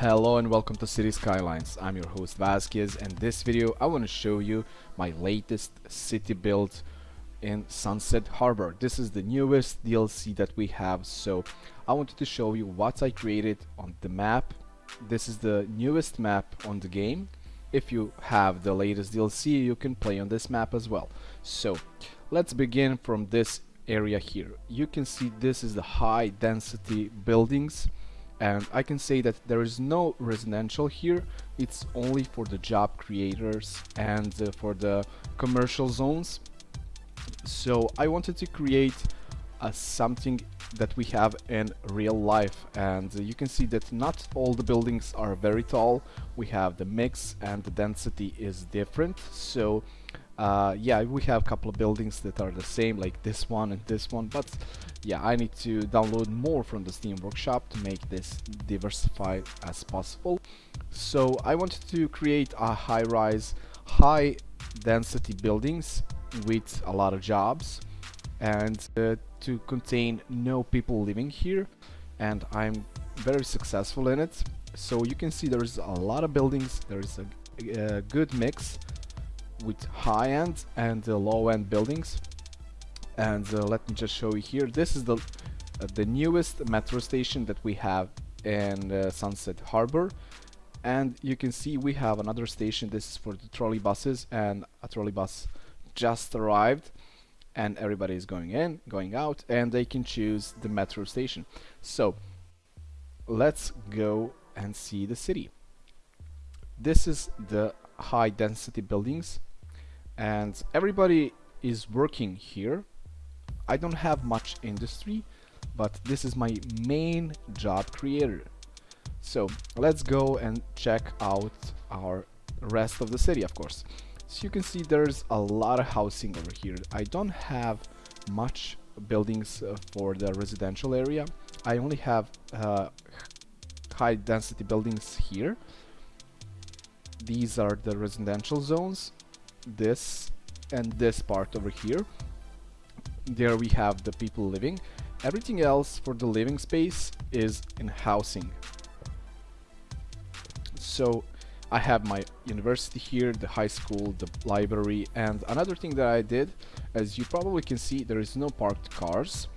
Hello and welcome to Cities: Skylines. I'm your host Vasquez and this video I want to show you my latest city build in Sunset Harbor. This is the newest DLC that we have so I wanted to show you what I created on the map. This is the newest map on the game. If you have the latest DLC you can play on this map as well. So let's begin from this area here. You can see this is the high density buildings and I can say that there is no residential here. It's only for the job creators and uh, for the commercial zones. So I wanted to create uh, something that we have in real life. And uh, you can see that not all the buildings are very tall. We have the mix and the density is different. So uh, yeah we have a couple of buildings that are the same like this one and this one but yeah I need to download more from the Steam Workshop to make this diversified as possible. So I wanted to create a high-rise high density buildings with a lot of jobs and uh, to contain no people living here and I'm very successful in it. So you can see there's a lot of buildings there's a, a good mix with high-end and low-end buildings. And uh, let me just show you here. This is the uh, the newest metro station that we have in uh, Sunset Harbor. And you can see we have another station. This is for the trolley buses and a trolley bus just arrived and everybody is going in going out and they can choose the metro station. So let's go and see the city. This is the high density buildings and everybody is working here. I don't have much industry but this is my main job creator. So let's go and check out our rest of the city of course. So you can see there's a lot of housing over here. I don't have much buildings uh, for the residential area. I only have uh, high density buildings here. These are the residential zones this and this part over here. There we have the people living. Everything else for the living space is in housing. So I have my university here, the high school, the library and another thing that I did as you probably can see there is no parked cars.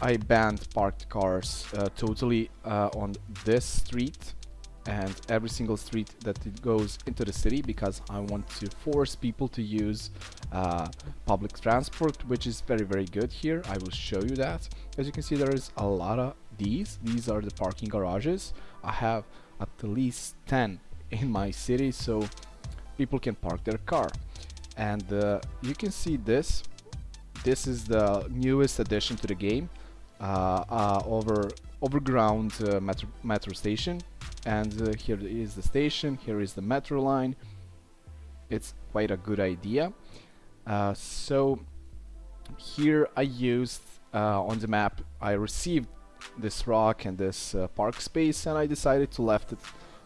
I banned parked cars uh, totally uh, on this street and every single street that it goes into the city because I want to force people to use uh, public transport which is very very good here. I will show you that. As you can see there is a lot of these. These are the parking garages. I have at least 10 in my city so people can park their car. And uh, you can see this. This is the newest addition to the game uh, uh, over overground uh, metro, metro station and uh, here is the station here is the metro line. It's quite a good idea. Uh, so here I used uh, on the map I received this rock and this uh, park space and I decided to left it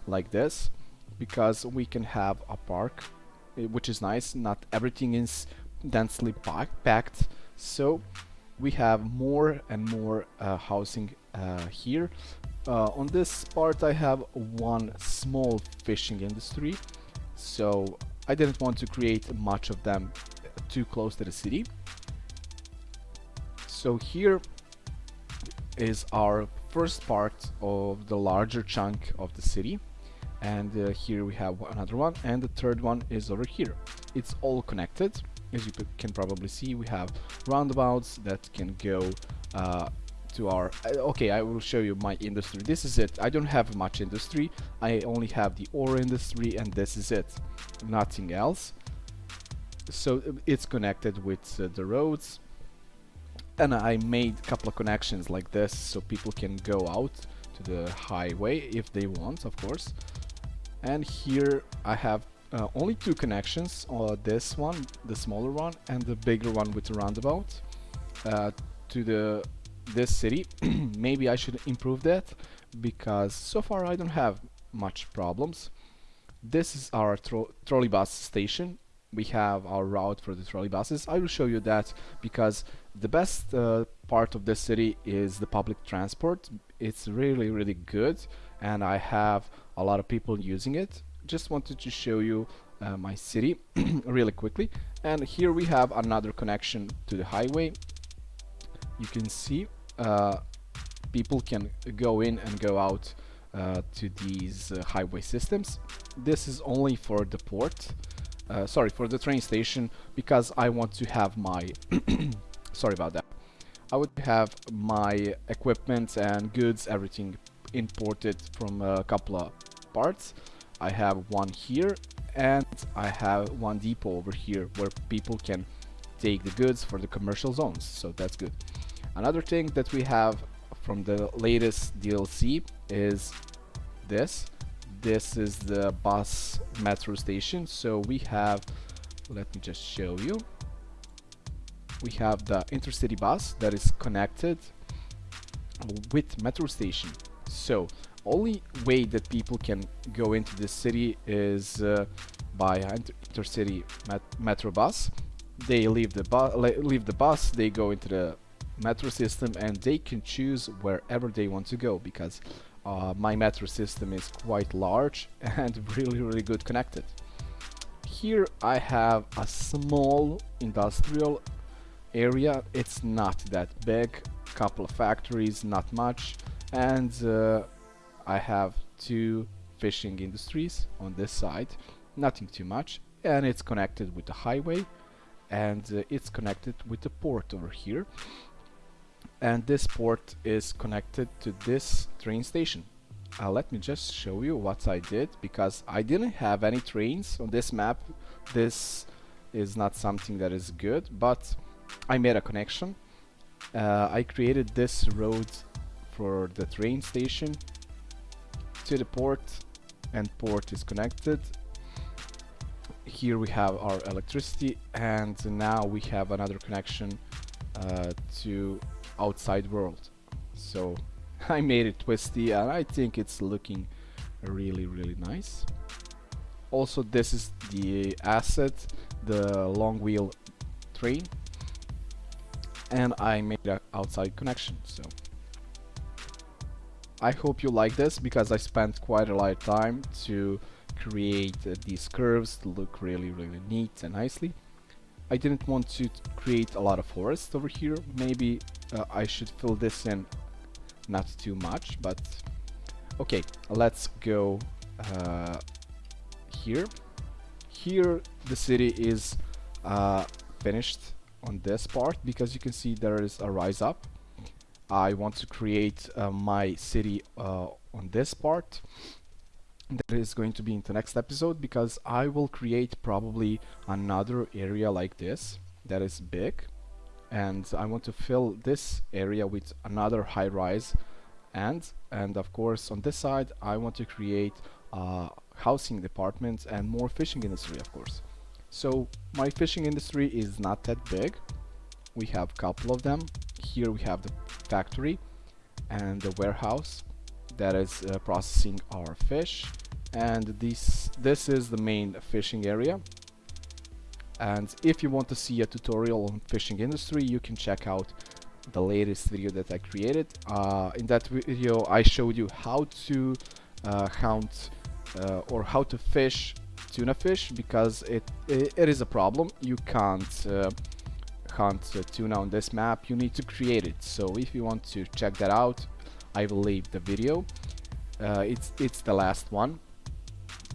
like this because we can have a park eh, which is nice. Not everything is densely packed. So we have more and more uh, housing uh, here uh, on this part I have one small fishing industry so I didn't want to create much of them too close to the city. So here is our first part of the larger chunk of the city and uh, here we have another one and the third one is over here. It's all connected. As you can probably see we have roundabouts that can go uh, to our uh, okay I will show you my industry. This is it. I don't have much industry. I only have the ore industry and this is it. Nothing else. So uh, it's connected with uh, the roads. And I made a couple of connections like this so people can go out to the highway if they want of course. And here I have uh, only two connections uh, this one the smaller one and the bigger one with the roundabout uh, to the this city maybe I should improve that because so far I don't have much problems. This is our tro trolley bus station. We have our route for the trolley buses. I will show you that because the best uh, part of this city is the public transport. It's really really good and I have a lot of people using it. Just wanted to show you uh, my city really quickly. And here we have another connection to the highway you can see uh, people can go in and go out uh, to these uh, highway systems. This is only for the port uh, sorry for the train station because I want to have my sorry about that. I would have my equipment and goods everything imported from a couple of parts. I have one here and I have one depot over here where people can take the goods for the commercial zones. So that's good another thing that we have from the latest DLC is this. This is the bus metro station. So we have let me just show you. We have the intercity bus that is connected with metro station. So only way that people can go into the city is uh, by inter intercity met metro bus. They leave the bus leave the bus they go into the metro system and they can choose wherever they want to go because uh, my metro system is quite large and really really good connected. Here I have a small industrial area. It's not that big couple of factories not much and uh, I have two fishing industries on this side nothing too much and it's connected with the highway and uh, it's connected with the port over here and this port is connected to this train station. Uh, let me just show you what I did because I didn't have any trains on this map. This is not something that is good but I made a connection. Uh, I created this road for the train station to the port and port is connected. Here we have our electricity and now we have another connection uh, to outside world. So I made it twisty and I think it's looking really really nice. Also this is the asset the long wheel train. And I made an outside connection so. I hope you like this because I spent quite a lot of time to create uh, these curves to look really really neat and nicely. I didn't want to create a lot of forest over here. Maybe uh, I should fill this in. Not too much but okay let's go uh, here. Here the city is uh, finished on this part because you can see there is a rise up. I want to create uh, my city uh, on this part. That is going to be in the next episode because I will create probably another area like this that is big and I want to fill this area with another high rise. And and of course on this side I want to create uh, housing departments and more fishing industry of course. So my fishing industry is not that big. We have a couple of them. Here we have the factory and the warehouse that is uh, processing our fish. And this this is the main fishing area and if you want to see a tutorial on fishing industry you can check out the latest video that I created. Uh, in that video I showed you how to uh, hunt uh, or how to fish tuna fish because it, it, it is a problem. You can't uh, hunt tuna on this map. You need to create it. So if you want to check that out I will leave the video. Uh, it's it's the last one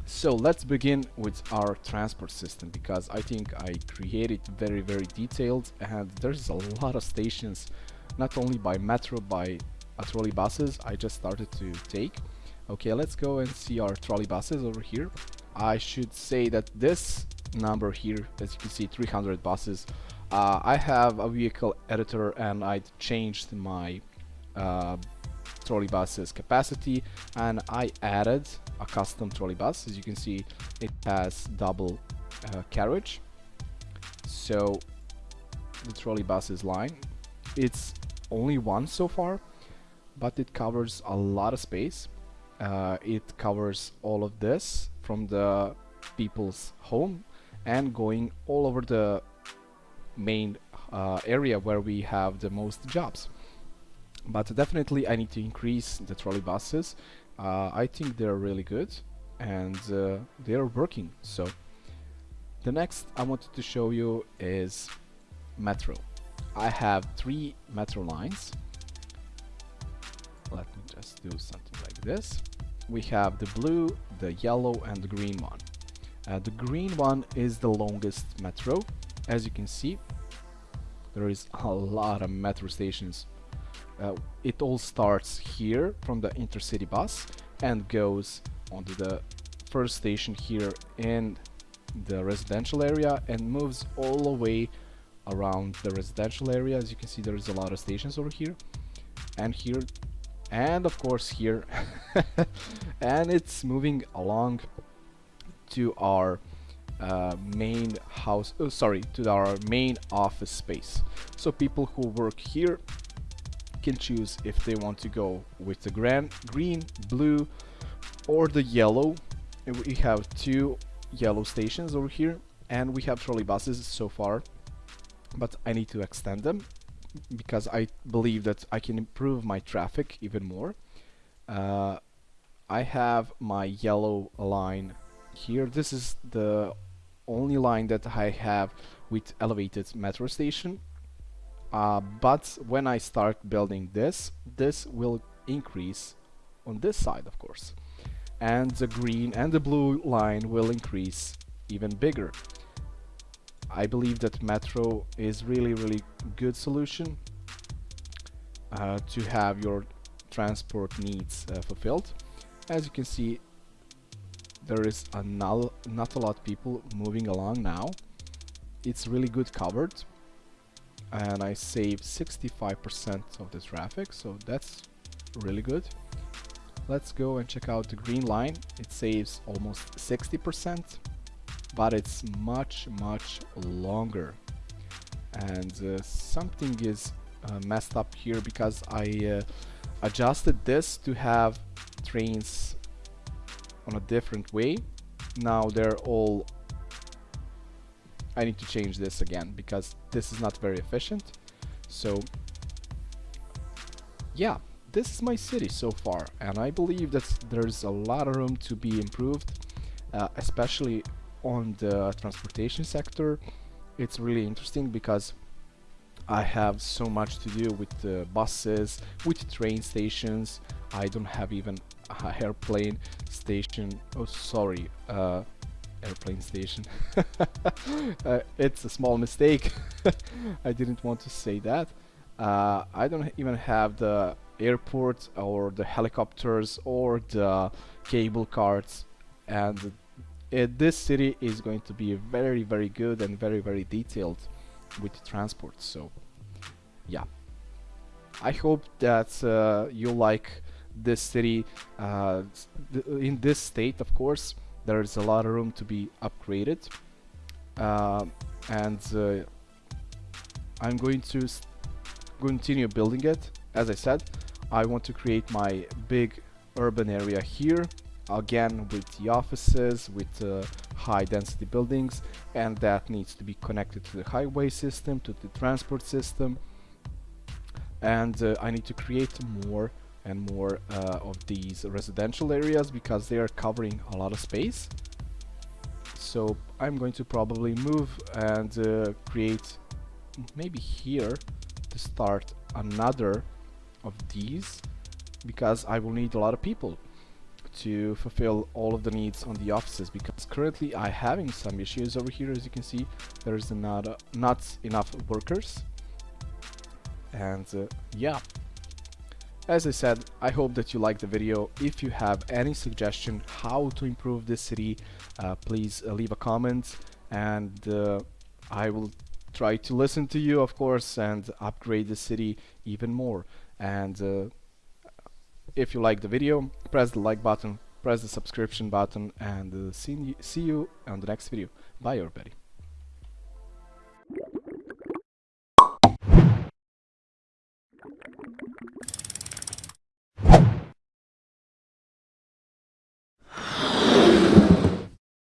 so let's begin with our transport system because I think I created very very detailed and there's a lot of stations not only by metro by uh, trolley buses I just started to take. Okay let's go and see our trolley buses over here. I should say that this number here as you can see 300 buses. Uh, I have a vehicle editor and I changed my uh, trolley bus's capacity and I added a custom trolley bus. As you can see it has double uh, carriage. So the trolley bus is line it's only one so far but it covers a lot of space. Uh, it covers all of this from the people's home and going all over the main uh, area where we have the most jobs but definitely I need to increase the trolley buses. Uh, I think they're really good and uh, they're working. So the next I wanted to show you is metro. I have three metro lines. Let me just do something like this. We have the blue the yellow and the green one. Uh, the green one is the longest metro. As you can see there is a lot of metro stations uh, it all starts here from the intercity bus and goes onto the first station here in the residential area and moves all the way around the residential area. As you can see there is a lot of stations over here and here and of course here. And it's moving along to our uh, main house oh, sorry to our main office space. So people who work here can choose if they want to go with the grand, green blue or the yellow. We have two yellow stations over here and we have trolley buses so far. But I need to extend them because I believe that I can improve my traffic even more. Uh, I have my yellow line here. This is the only line that I have with elevated metro station uh, but when I start building this this will increase on this side of course and the green and the blue line will increase even bigger. I believe that Metro is really really good solution uh, to have your transport needs uh, fulfilled. As you can see there is a not, a lot of people moving along now. It's really good covered and I save 65% of the traffic so that's really good. Let's go and check out the green line. It saves almost 60% but it's much much longer. And uh, something is uh, messed up here because I uh, adjusted this to have trains on a different way. Now they're all I need to change this again because this is not very efficient. So yeah this is my city so far and I believe that there's a lot of room to be improved uh, especially on the transportation sector. It's really interesting because I have so much to do with the buses with train stations. I don't have even a airplane station. Oh sorry uh, airplane station. Uh, it's a small mistake. I didn't want to say that. Uh, I don't even have the airport or the helicopters or the cable cars and uh, this city is going to be very very good and very very detailed with transport. So yeah. I hope that uh, you like this city uh, th in this state of course there's a lot of room to be upgraded. Uh, and uh, I'm going to continue building it. As I said I want to create my big urban area here again with the offices with uh, high density buildings and that needs to be connected to the highway system to the transport system. And uh, I need to create more and more uh, of these residential areas because they are covering a lot of space. So I'm going to probably move and uh, create maybe here to start another of these because I will need a lot of people to fulfill all of the needs on the offices because currently I having some issues over here. As you can see there's not uh, not enough workers. And uh, yeah as I said I hope that you liked the video. If you have any suggestion how to improve this city uh, please uh, leave a comment. And uh, I will try to listen to you of course and upgrade the city even more. And uh, if you like the video press the like button press the subscription button and uh, see, see you on the next video. Bye everybody